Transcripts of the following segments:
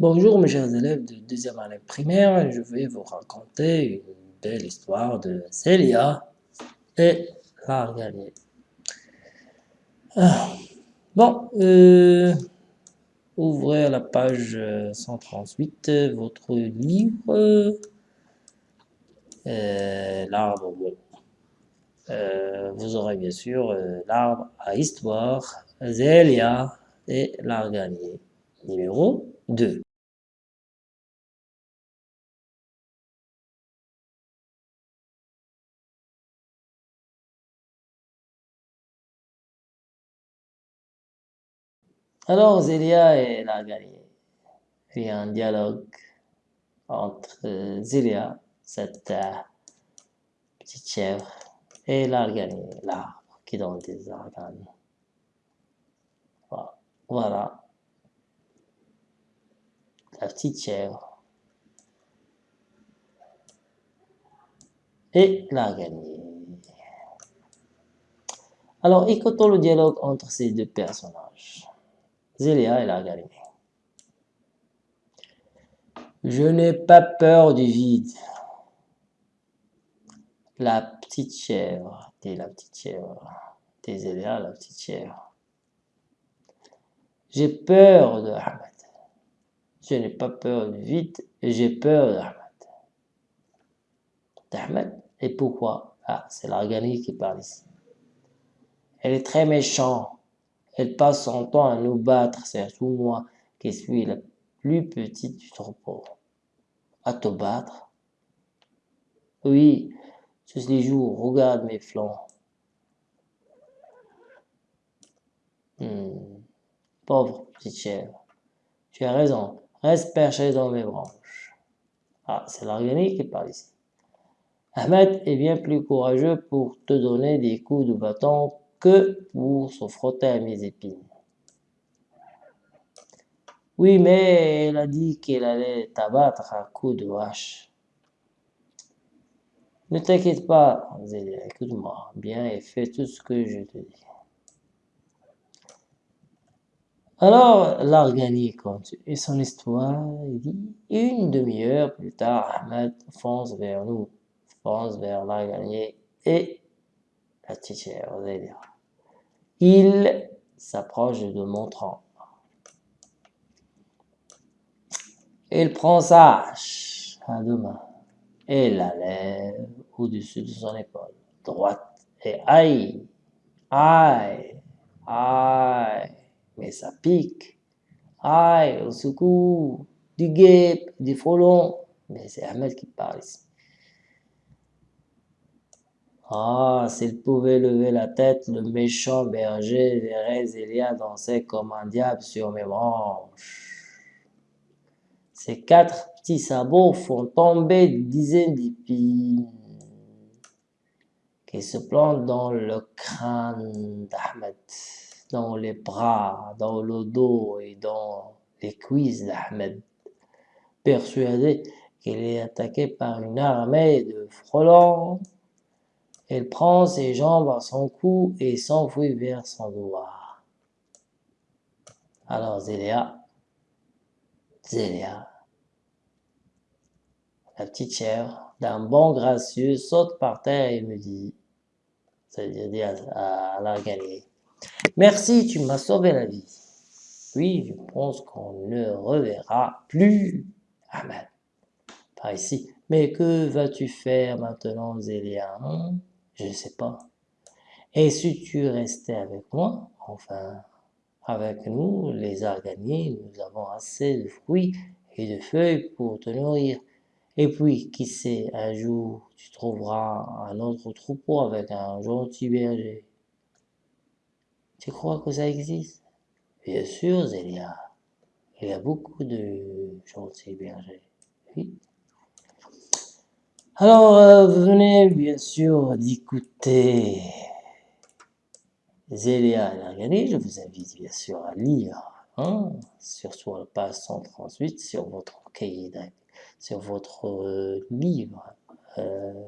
Bonjour mes chers élèves de deuxième année primaire, je vais vous raconter une belle histoire de Célia et l'Arganier. Ah, bon, euh, ouvrez la page 138, votre livre, euh, l'arbre. Euh, vous aurez bien sûr euh, l'arbre à histoire, Zélia et l'Arganier, numéro 2. Alors Zélia et Larganier. Il y a un dialogue entre Zélia, cette euh, petite chèvre, et Larganier, l'arbre qui donne des organes. Voilà. La petite chèvre. Et Larganier. Alors, écoutons le dialogue entre ces deux personnages. Zélia et la Je n'ai pas peur du vide. La petite chèvre, dit la petite chèvre, dit Zélia, la petite chèvre. J'ai peur de Ahmed. Je n'ai pas peur du vide, j'ai peur d'Ahmed. D'Ahmed Et pourquoi? Ah, c'est l'organique qui parle ici. Elle est très méchante. Elle passe son temps à nous battre, surtout moi, qui suis la plus petite du troupeau. À te battre? Oui, tous les jours, regarde mes flancs. Hmm. Pauvre petite chèvre. Tu as raison, reste perché dans mes branches. Ah, c'est l'organique qui parle ici. Ahmed est bien plus courageux pour te donner des coups de bâton que pour se frotter à mes épines. Oui, mais elle a dit qu'elle allait t'abattre à coups de hache. Ne t'inquiète pas, Zélia, écoute-moi bien et fais tout ce que je te dis. Alors, l'Argani continue son histoire. Dit, une demi-heure plus tard, Ahmed fonce vers nous, fonce vers l'Argani et. Il s'approche de mon tronc. Il prend sa hache à deux mains et la lève au-dessus de son épaule droite. Et aïe, aïe, aïe, mais ça pique. Aïe, au secours, du guêpe, du frelon. Mais c'est Ahmed qui parle ici. Ah, s'il pouvait lever la tête, le méchant berger verrait Zélia danser comme un diable sur mes branches. Ses quatre petits sabots font tomber des dizaines d'épines qui se plantent dans le crâne d'Ahmed, dans les bras, dans le dos et dans les cuisses d'Ahmed, persuadé qu'il est attaqué par une armée de frelons elle prend ses jambes à son cou et s'enfuit vers son doigt. Alors Zélia, Zélia, la petite chèvre, d'un bon gracieux, saute par terre et me dit, c'est-à-dire à, la galerie, Merci, tu m'as sauvé la vie. Oui, je pense qu'on ne reverra plus Ahmed. Par ici. Mais que vas-tu faire maintenant, Zélia hein? Je ne sais pas. Et si tu restais avec moi, enfin, avec nous, les arganiers, nous avons assez de fruits et de feuilles pour te nourrir. Et puis, qui sait, un jour, tu trouveras un autre troupeau avec un gentil berger. Tu crois que ça existe? Bien sûr, Zélia. Il y a beaucoup de gentils bergers. Oui. Alors, euh, vous venez bien sûr d'écouter Zélia Largani. Je vous invite bien sûr à lire, hein, sur, la page 138, sur votre cahier sur votre euh, livre, euh,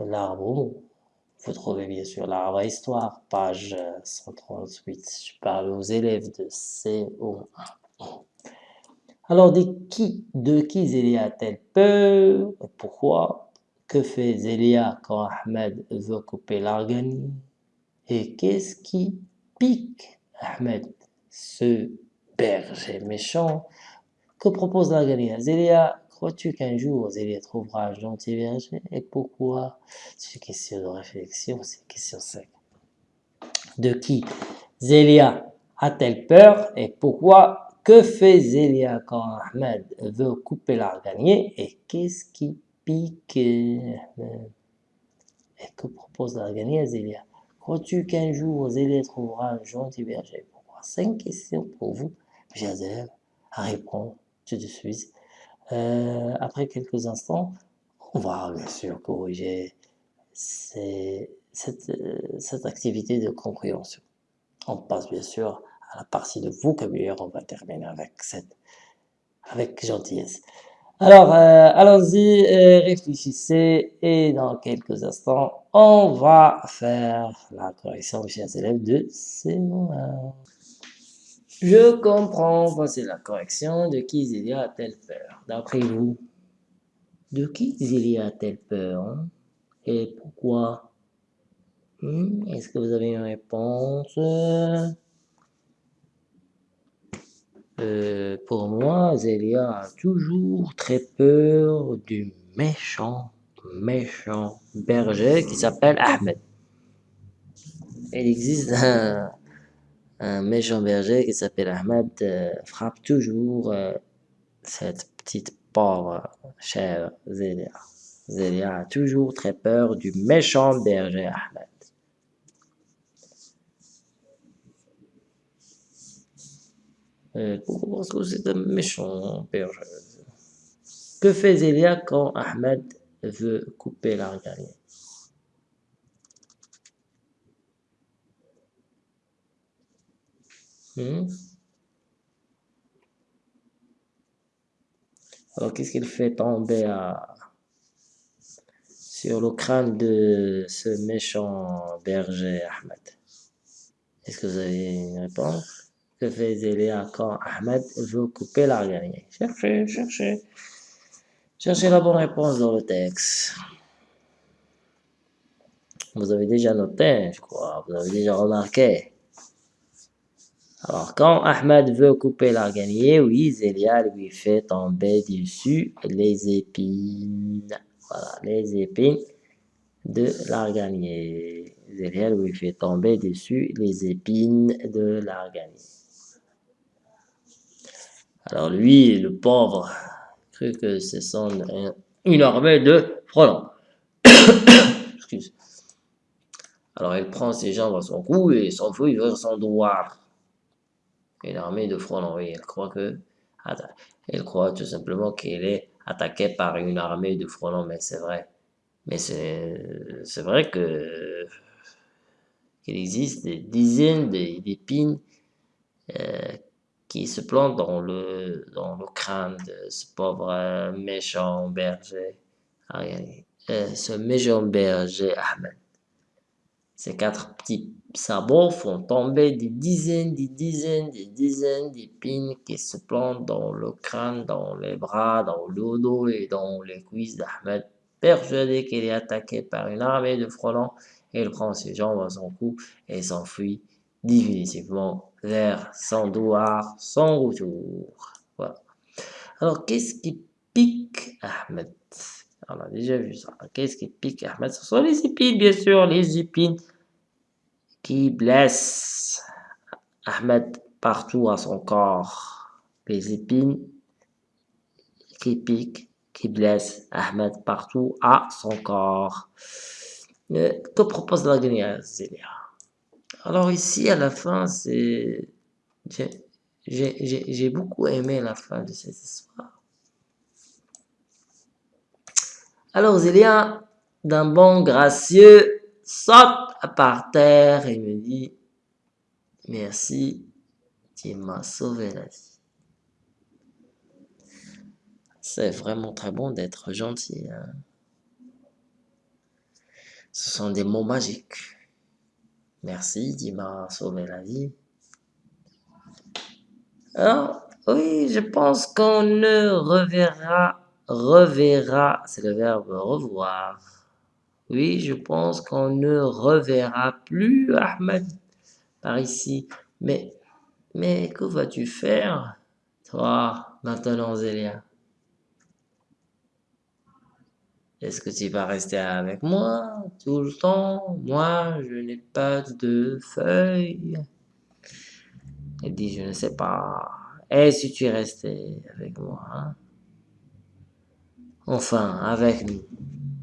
l'arbre Vous trouvez bien sûr l'arbre à histoire, page 138. Je parle aux élèves de CO1. Alors, de qui, de qui Zélia a-t-elle peur Pourquoi? Que fait Zélia quand Ahmed veut couper l'arganie Et qu'est-ce qui pique Ahmed Ce berger méchant? Que propose l'arganie Zélia? Crois-tu qu'un jour Zélia trouvera un gentil berger? Et pourquoi? C'est une question de réflexion, c'est une question sec. De qui Zélia a-t-elle peur et pourquoi que fait Zélia quand Ahmed veut couper l'arganier et qu'est-ce qui pique? Et que propose l'arganier à Zélia? Crois-tu qu'un jour Zélia trouvera un gentil berger Cinq questions pour vous, chers élèves, à répondre tout de suite. Euh, après quelques instants, on va bien sûr corriger cette, cette activité de compréhension. On passe bien sûr la partie de vocabulaire, on va terminer avec cette, avec gentillesse. Alors, euh, allons-y, réfléchissez et dans quelques instants, on va faire la correction, chers élèves, de ces mots Je comprends, voici la correction. De qui Zélia a-t-elle peur? D'après vous, de qui Zélia a-t-elle peur hein? Et pourquoi? Hmm, Est-ce que vous avez une réponse? Euh, pour moi, Zélia a toujours très peur du méchant, méchant berger qui s'appelle Ahmed. Il existe un, méchant berger qui s'appelle Ahmed, euh, frappe toujours euh, cette petite pauvre chère Zélia. Zélia a toujours très peur du méchant berger Ahmed. Euh, parce que c'est un méchant père. Que fait Zélia quand Ahmed veut couper l'argalier hmm? Alors, qu'est-ce qu'il fait tomber à... sur le crâne de ce méchant berger Ahmed? Est-ce que vous avez une réponse? Que fait Zélia quand Ahmed veut couper l'argalier Cherchez, cherchez. Cherchez la bonne réponse dans le texte. Vous avez déjà noté, je crois, vous avez déjà remarqué. Alors, quand Ahmed veut couper l'arganier, oui, Zélia lui fait tomber dessus les épines. Voilà, les épines de l'arganier. Zélia lui fait tomber dessus les épines de l'arganier. Alors lui, le pauvre, cru que c'est son une armée de frelons. Excuse. Alors il prend ses jambes à son cou et s'enfuit vers son doigt. Une armée de frelons, oui, elle croit que... Elle croit tout simplement qu'elle est attaquée par une armée de frelons, mais c'est vrai. Mais c'est vrai que qu'il existe des dizaines d'épines euh, qui se plante dans le, dans le crâne de ce pauvre euh, méchant berger. Euh, ce méchant berger Ahmed. Ces quatre petits sabots font tomber des dizaines, des dizaines, des dizaines d'épines qui se plantent dans le crâne, dans les bras, dans le dos et dans les cuisses d'Ahmed. Persuadé qu'il est attaqué par une armée de frelons, il prend ses jambes à son cou et s'enfuit définitivement vers son doigt, son retour. Voilà. Alors, qu'est-ce qui pique Ahmed? On a déjà vu ça. Qu'est-ce qui pique Ahmed? Ce sont les épines, bien sûr, les épines qui blessent Ahmed partout à son corps. Les épines qui piquent, qui blessent Ahmed partout à son corps. Euh, que propose la Zélia? Alors ici, à la fin, c'est... J'ai beaucoup aimé la fin de cette histoire. Alors Zélia, d'un bon gracieux, saute par terre et me dit « Merci, tu m'as sauvé la vie. » C'est vraiment très bon d'être gentil. Hein. Ce sont des mots magiques. Merci, tu m'as sauvé la vie. Oui, je pense qu'on ne reverra, reverra, c'est le verbe revoir. Oui, je pense qu'on ne reverra plus Ahmed par ici. Mais, mais que vas-tu faire, toi, maintenant, Zélia? Est-ce que tu vas rester avec moi tout le temps? Moi, je n'ai pas de feuilles. Elle dit, je ne sais pas. Et si tu restais avec moi hein? Enfin, avec nous,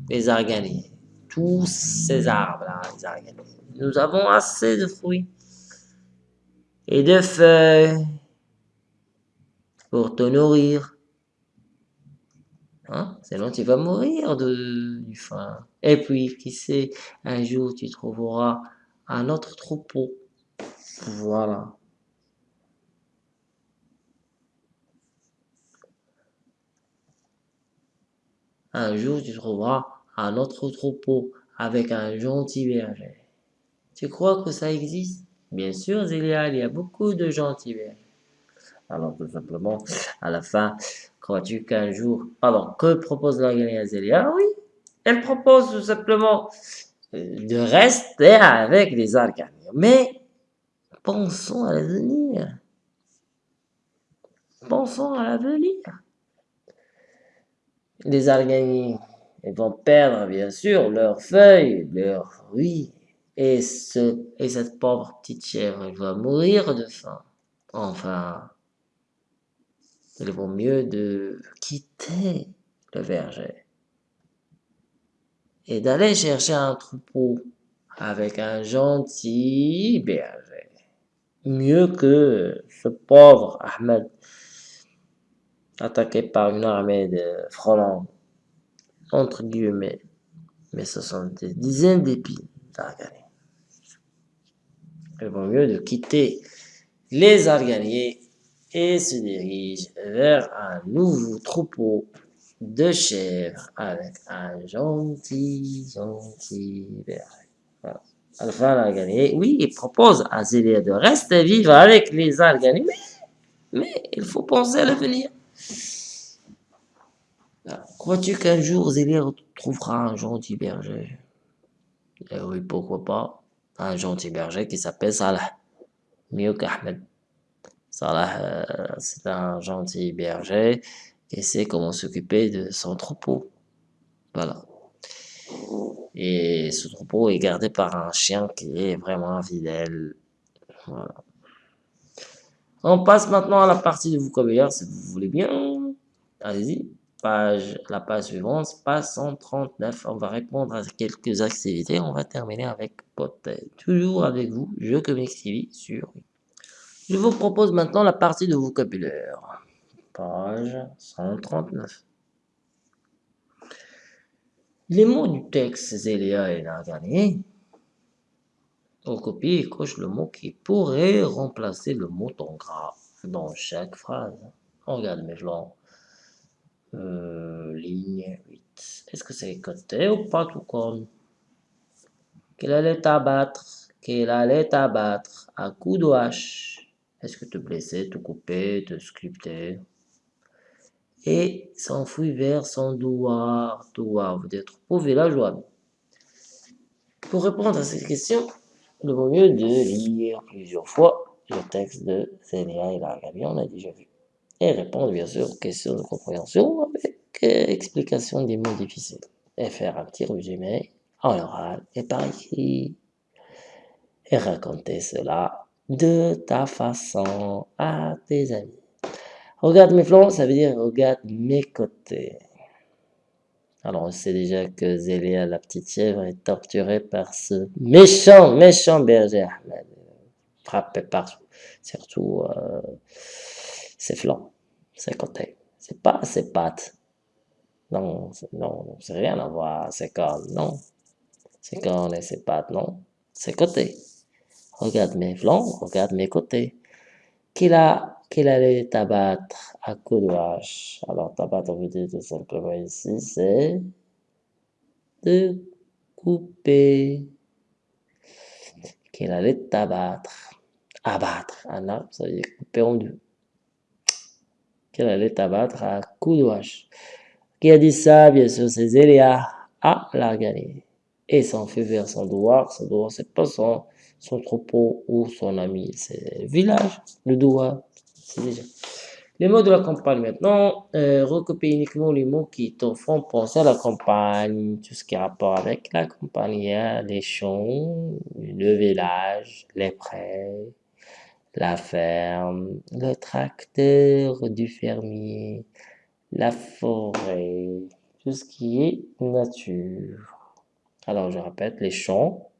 les arganiers. Tous ces arbres-là, les arganiers. Nous avons assez de fruits et de feuilles pour te nourrir. Hein? Sinon, tu vas mourir de, du faim. Et puis, qui sait, un jour, tu trouveras un autre troupeau. Voilà. Un jour, tu trouveras un autre troupeau avec un gentil berger. Tu crois que ça existe? Bien sûr, Zélia, il y a beaucoup de gentils bergers. Alors, tout simplement, à la fin, crois-tu qu'un jour... Alors, que propose à Zélia Oui, elle propose tout simplement euh, de rester avec les arganiers. Mais, pensons à l'avenir. Pensons à l'avenir les araignées vont perdre bien sûr leurs feuilles, leurs fruits, et, ce, et cette pauvre petite chèvre elle va mourir de faim. Enfin, il vaut mieux de quitter le verger et d'aller chercher un troupeau avec un gentil berger. Mieux que ce pauvre Ahmed attaqué par une armée de frelons, entre guillemets, mais ce sont des dizaines d'épines d'arganiers. Il vaut mieux de quitter les arganiers et se dirige vers un nouveau troupeau de chèvres avec un gentil, gentil berger. Voilà. Enfin, l'arganier, oui, il propose à Zélia de rester vivre avec les arganiers, mais, mais il faut penser à l'avenir. Crois-tu qu'un jour Zélia trouvera un gentil berger? Eh oui, pourquoi pas? Un gentil berger qui s'appelle Salah. Mieux qu'Ahmed. Salah, euh, c'est un gentil berger et sait comment s'occuper de son troupeau. Voilà. Et ce troupeau est gardé par un chien qui est vraiment fidèle. Voilà. On passe maintenant à la partie de vocabulaire, si vous voulez bien. Allez-y page, la page suivante, page 139. On va répondre à quelques activités. On va terminer avec peut Toujours avec vous, Je Comics TV sur... Je vous propose maintenant la partie de vocabulaire. Page 139. Les mots du texte Zélia et Nagani. On copie et coche le mot qui pourrait remplacer le mot en gras dans chaque phrase. On regarde mes flancs. Euh, ligne 8. Est-ce que c'est côté ou pas tout comme Qu'elle allait t'abattre, qu'elle allait t'abattre à coup de hache. Est-ce que te blesser, te couper, te sculpter? Et s'enfuit vers son douar. Douar veut dire troupeau villageois. Pour répondre à cette question, il vaut mieux de lire plusieurs fois le texte de Zélia et Largabi, on a déjà vu. Et répondre bien sûr aux questions de compréhension avec explication des mots difficiles. Et faire un petit résumé en oral et par écrit. Et raconter cela de ta façon à tes amis. Regarde mes flancs, ça veut dire regarde mes côtés. Alors on sait déjà que Zélia, la petite chèvre, est torturée par ce méchant, méchant berger Ahmed. Frappé partout, surtout euh, ses flancs, ses côtés. C'est pas ses pattes. Non, non, c'est rien à voir, ses cornes, non. Ses cornes et ses pattes, non. Ses côtés. Regarde mes flancs, regarde mes côtés. Qu'il a, qu'il allait t'abattre à coups de hache? Alors, t'abattre, on veut dire tout simplement ici, c'est de couper. Qu'il allait t'abattre? Abattre. Arbre, ça veut dire couper en deux. qu'elle allait abattre à coups de hache? Qui a dit ça? Bien sûr, c'est Zélia. Ah, l'a gagné. Et s'en fait vers son doigt. Son doigt, c'est pas son, son troupeau ou son ami. C'est village, le doigt. C'est déjà. Les mots de la campagne maintenant, euh, recopier uniquement les mots qui te font penser à la campagne, tout ce qui a rapport avec la campagne, les champs, le village, les prés, la ferme, le tracteur du fermier, la forêt, tout ce qui est nature. Alors je répète, les champs,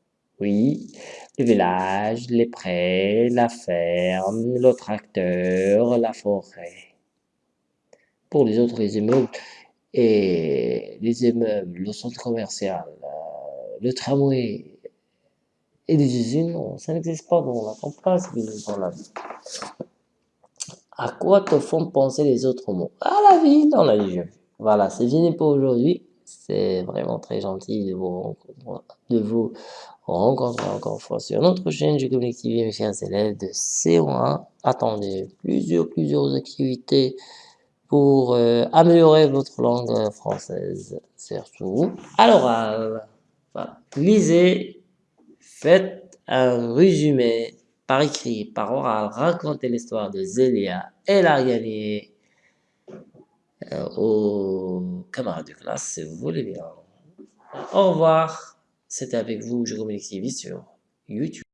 oui, le village, les prés, la ferme, le tracteur, la forêt. Pour les autres, les immeubles, et les immeubles, le centre commercial, euh, le tramway et les usines, ça n'existe pas dans la campagne, dans la vie. À quoi te font penser les autres mots? À la vie, dans la vie. Voilà, c'est fini pour aujourd'hui. C'est vraiment très gentil de vous, de vous encore une fois sur notre chaîne Je Communique mes chers élèves de CO1. Attendez plusieurs, plusieurs activités pour euh, améliorer votre langue française, surtout. Euh, voilà. lisez, faites un résumé par écrit, par oral, racontez l'histoire de Zélia. Elle a gagné euh, aux camarades de classe, si vous voulez bien. Au revoir. C'était avec vous, je TV sur YouTube.